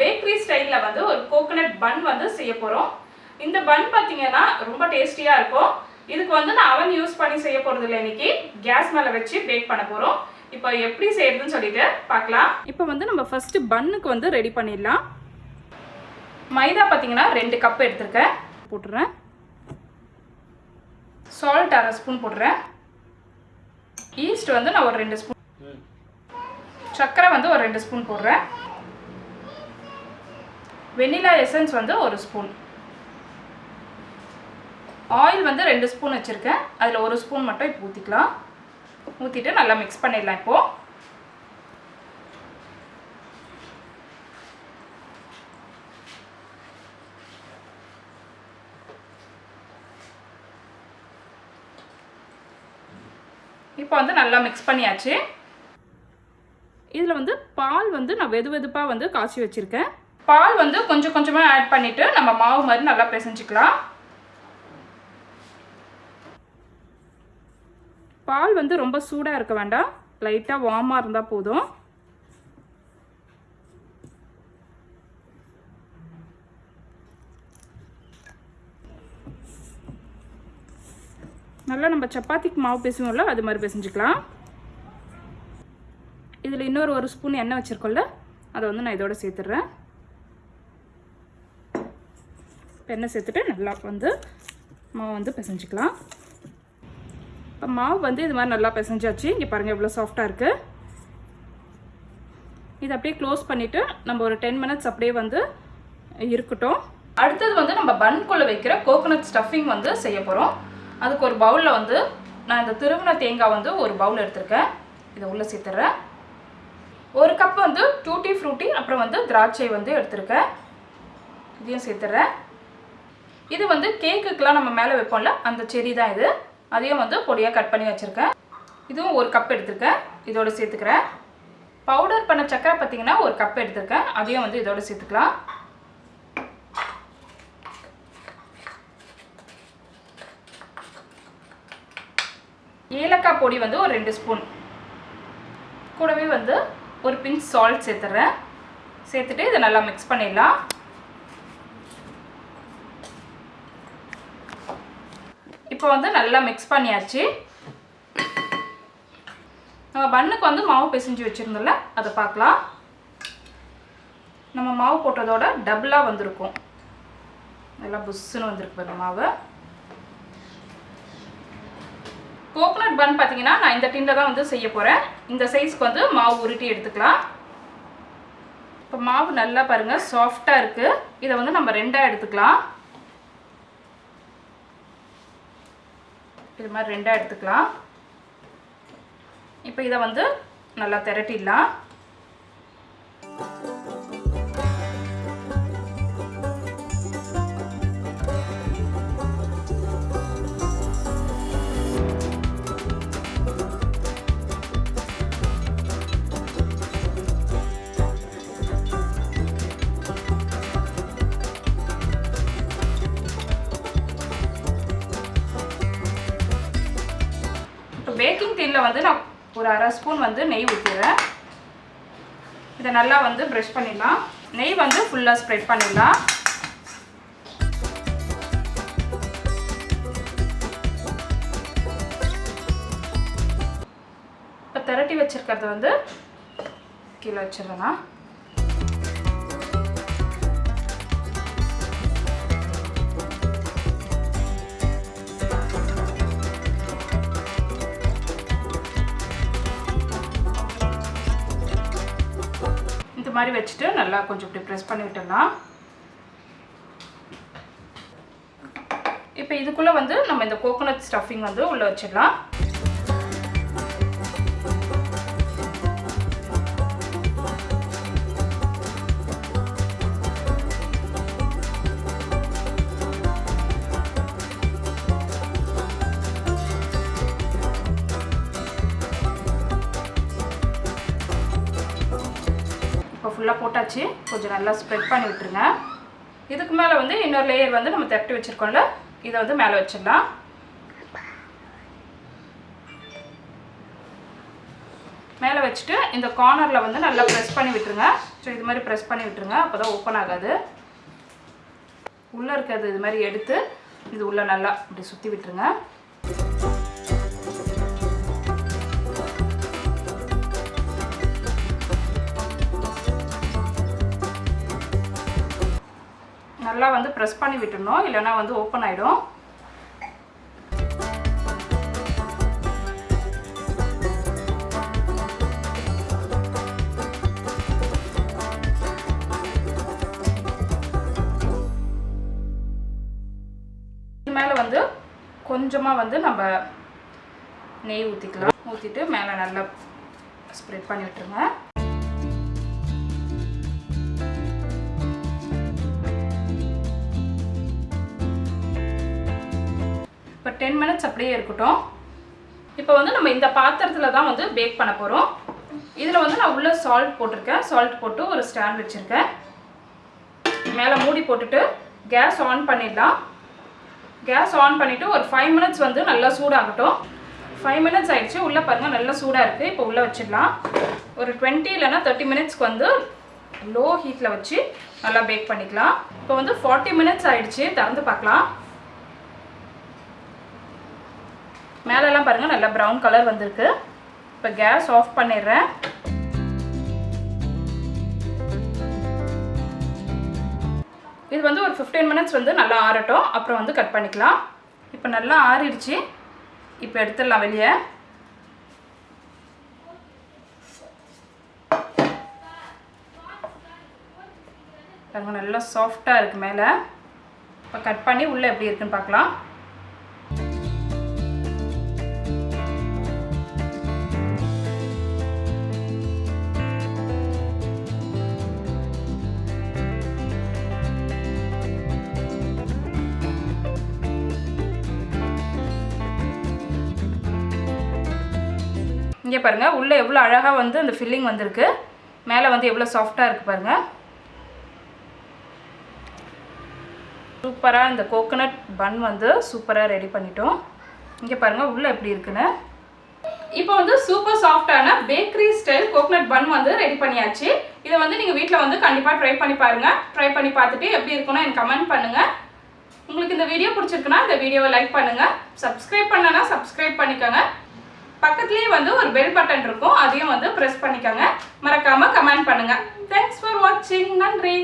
Bakery ஸ்டைலில் வந்து ஒரு கோகனட் பன் வந்து செய்ய போகிறோம் இந்த பன் பார்த்தீங்கன்னா ரொம்ப டேஸ்டியாக இருக்கும். இதுக்கு வந்து நான் அவன் யூஸ் பண்ணி செய்ய போகிறது இல்லை இன்னைக்கு. கேஸ் மேலே வச்சு பேக் பண்ண போகிறோம் இப்போ எப்படி செய்யறதுன்னு சொல்லிட்டு பார்க்கலாம். இப்போ வந்து நம்ம ஃபஸ்ட்டு பன்னுக்கு வந்து ரெடி பண்ணிடலாம். மைதா பார்த்தீங்கன்னா ரெண்டு கப் எடுத்திருக்கேன். போட்டுறேன். சால்ட் அரை ஸ்பூன் போடுறேன் ஈஸ்ட் வந்து நான் ஒரு ரெண்டு ஸ்பூன் சர்க்கரை வந்து ஒரு ரெண்டு ஸ்பூன் போடுறேன். வெனிலா எசன்ஸ் வந்து ஒரு ஸ்பூன். ஆயில் வந்து ரெண்டு ஸ்பூன் வச்சுருக்கேன். அதில் ஒரு ஸ்பூன் மட்டும் இப்போ ஊற்றிக்கலாம் ஊற்றிட்டு நல்லா மிக்ஸ் பண்ணிடலாம் இப்போது இப்போ வந்து நல்லா மிக்ஸ் பண்ணியாச்சு. இதில் வந்து பால் வந்து நான் வெது வெதுப்பாக வந்து காய்ச்சி வச்சுருக்கேன். பால் வந்து கொஞ்சம் கொஞ்சமாக ஆட் பண்ணிவிட்டு நம்ம மாவு மாதிரி நல்லா பிசைஞ்சிக்கலாம். பால் வந்து ரொம்ப சூடாக இருக்க வேண்டாம். லைட்டாக வார்மாக இருந்தால் போதும். நல்லா நம்ம சப்பாத்திக்கு மாவு பேசுவோம்ல அது மாதிரி பிசைஞ்சிக்கலாம். இதில் இன்னொரு ஒரு ஸ்பூன் எண்ணெய் வச்சுருக்கோம்ல அதை வந்து நான் இதோட சேர்த்துட்றேன் எண்ணெய் சேர்த்துட்டு நல்லா வந்து மாவு வந்து பிசைஞ்சிக்கலாம். இப்போ மாவு வந்து இது மாதிரி நல்லா பிசைஞ்சாச்சு. இங்கே பாருங்கள் எவ்வளோ சாஃப்டாக இருக்குது இது அப்படியே க்ளோஸ் பண்ணிவிட்டு நம்ம ஒரு டென் மினிட்ஸ் அப்படியே வந்து இருக்கட்டும். அடுத்தது வந்து நம்ம பன்குள்ளே வைக்கிற கோகோனட் ஸ்டஃபிங் வந்து செய்ய போகிறோம் அதுக்கு ஒரு பவுலில் வந்து நான் இந்த திருவண தேங்காய் வந்து ஒரு பவுல் எடுத்திருக்கேன். இதை உள்ளே சேர்த்துட்றேன் ஒரு கப் வந்து டூட்டி ஃப்ரூட்டி அப்புறம் வந்து திராட்சை வந்து எடுத்திருக்கேன். இதையும் சேர்த்துட்றேன் இது வந்து கேக்குக்கெலாம் நம்ம மேலே வைப்போம்ல அந்த செரி தான் இது. அதையும் வந்து பொடியாக கட் பண்ணி வச்சுருக்கேன். இதுவும் ஒரு கப் எடுத்திருக்கேன். இதோடு சேர்த்துக்கிறேன். பவுடர் பண்ண சக்கரை பார்த்தீங்கன்னா ஒரு கப் எடுத்திருக்கேன். அதையும் வந்து இதோடு சேர்த்துக்கலாம். ஏலக்காய் பொடி வந்து ஒரு ரெண்டு ஸ்பூன். கூடவே வந்து ஒரு பிஞ்ச் சால்ட் சேர்த்துறேன். சேர்த்துட்டு இதை நல்லா மிக்ஸ் பண்ணிடலாம். இப்போ வந்து நல்லா மிக்ஸ் பண்ணியாச்சு. நம்ம பண்ணுக்கு வந்து மாவு பிசைஞ்சு வச்சுருந்தோம்ல அதை பார்க்கலாம். நம்ம மாவு போட்டதோட டபுளாக வந்திருக்கும். நல்லா புஷ்ஷுன்னு வந்திருக்கு பாருங்க மாவு. கோகோனட் பன் பார்த்தீங்கன்னா நான் இந்த டின்னில் தான் வந்து செய்ய போகிறேன் இந்த சைஸ்க்கு வந்து மாவு உருட்டி எடுத்துக்கலாம். இப்போ மாவு நல்லா பாருங்கள் சாஃப்டாக இருக்குது இதை வந்து நம்ம ரெண்டாக எடுத்துக்கலாம். இது மாதிரி ரெண்டாக எடுத்துக்கலாம். இப்போ இதை வந்து நல்லா திரட்டிடலாம். பேக்கிங் டீனில் வந்து நான் ஒரு அரை ஸ்பூன் வந்து நெய் ஊற்றிடுறேன் இதை நல்லா வந்து ப்ரெஷ் பண்ணிடலாம். நெய் வந்து ஃபுல்லாக ஸ்ப்ரெட் பண்ணிடலாம். இப்போ திரட்டி வச்சிருக்கிறத வந்து கீழே வச்சிடுறேன்னா இது மாதிரி வச்சுட்டு நல்லா கொஞ்சம் இப்படி ப்ரெஸ் பண்ணி விட்டுடலாம். இப்போ இதுக்குள்ளே வந்து நம்ம இந்த கோகோனட் ஸ்டஃபிங் வந்து உள்ளே வச்சிடலாம். ஃபுல்லாக போட்டாச்சு. கொஞ்சம் நல்லா ஸ்ப்ரெட் பண்ணி விட்டுருங்க. இதுக்கு மேலே வந்து இன்னொரு லேயர் வந்து நம்ம தட்டி வச்சுருக்கோம்ல இதை வந்து மேலே வச்சிடலாம். மேலே வச்சுட்டு இந்த கார்னரில் வந்து நல்லா ப்ரெஸ் பண்ணி விட்டுருங்க. ஸோ இது மாதிரி ப்ரெஸ் பண்ணி விட்டுருங்க. அப்போ தான் ஓப்பன் ஆகாது. உள்ளே இருக்கிறது இது மாதிரி எடுத்து இது உள்ளே நல்லா இப்படி சுற்றி விட்டுருங்க. நல்லா வந்து ப்ரெஸ் பண்ணி விட்டுடணும். இல்லைன்னா வந்து ஓப்பன் ஆகிடும் இது மேலே வந்து கொஞ்சமாக வந்து நம்ம நெய் ஊற்றிக்கலாம் ஊற்றிட்டு மேலே நல்லா ஸ்ப்ரெட் பண்ணி விட்டுருங்க. இப்போ டென் மினிட்ஸ் அப்படியே இருக்கட்டும். இப்போ வந்து நம்ம இந்த பாத்திரத்தில் தான் வந்து பேக் பண்ண போகிறோம் இதில் வந்து நான் உள்ளே சால்ட் போட்டிருக்கேன். சால்ட் போட்டு ஒரு ஸ்டாண்ட் வச்சுருக்கேன். மேலே மூடி போட்டுட்டு கேஸ் ஆன் பண்ணிடலாம். கேஸ் ஆன் பண்ணிவிட்டு ஒரு ஃபைவ் மினிட்ஸ் வந்து நல்லா சூடாகட்டும். ஃபைவ் மினிட்ஸ் ஆகிடுச்சு உள்ளே பாருங்கள் நல்லா சூடாக இருக்குது இப்போ உள்ளே வச்சிடலாம். ஒரு டுவெண்ட்டி இல்லைன்னா தேர்ட்டி மினிட்ஸ்க்கு வந்து லோ ஹீட்டில் வச்சு நல்லா பேக் பண்ணிக்கலாம். இப்போ வந்து ஃபார்ட்டி மினிட்ஸ் ஆகிடுச்சு திறந்து பார்க்கலாம். மேலெல்லாம் பாருங்கள் நல்லா ப்ரௌன் கலர் வந்திருக்கு. இப்போ கேஸ் ஆஃப் பண்ணிடுறேன். இது வந்து ஒரு ஃபிஃப்டீன் மினிட்ஸ் வந்து நல்லா ஆறட்டும். அப்புறம் வந்து கட் பண்ணிக்கலாம். இப்போ நல்லா ஆறிடுச்சு. இப்போ எடுத்துடலாம் வெளியே. பாருங்கள் நல்லா சாஃப்டாக இருக்குது மேலே. இப்போ கட் பண்ணி உள்ளே எப்படி இருக்குன்னு பார்க்கலாம். இங்கே பாருங்கள் உள்ளே எவ்வளோ அழகாக வந்து அந்த ஃபில்லிங் வந்திருக்கு. மேலே வந்து எவ்வளோ சாஃப்டாக இருக்குது பாருங்கள் சூப்பராக இந்த கோகோனட் பன் வந்து சூப்பராக ரெடி பண்ணிட்டோம். இங்கே பாருங்கள் உள்ளே எப்படி இருக்குன்னு. இப்போ வந்து சூப்பர் சாஃப்டான பேக்கரி ஸ்டைல் கோகனட் பன் வந்து ரெடி பண்ணியாச்சு. இதை வந்து நீங்கள் வீட்டில் வந்து கண்டிப்பாக ட்ரை பண்ணி பாருங்கள் ட்ரை பண்ணி பார்த்துட்டு எப்படி இருக்குன்னு எனக்கு கமெண்ட் பண்ணுங்கள் உங்களுக்கு இந்த வீடியோ பிடிச்சிருக்குன்னா இந்த வீடியோவை லைக் பண்ணுங்கள் சப்ஸ்கிரைப் பண்ணனா சப்ஸ்கிரைப் பண்ணிக்கோங்க. பக்கத்துலேயே வந்து ஒரு பெல் பட்டன் இருக்கும். அதையும் வந்து ப்ரெஸ் பண்ணிக்கோங்க. மறக்காமல் கமெண்ட் பண்ணுங்கள் தேங்க்ஸ் ஃபார் வாட்சிங் நன்றி.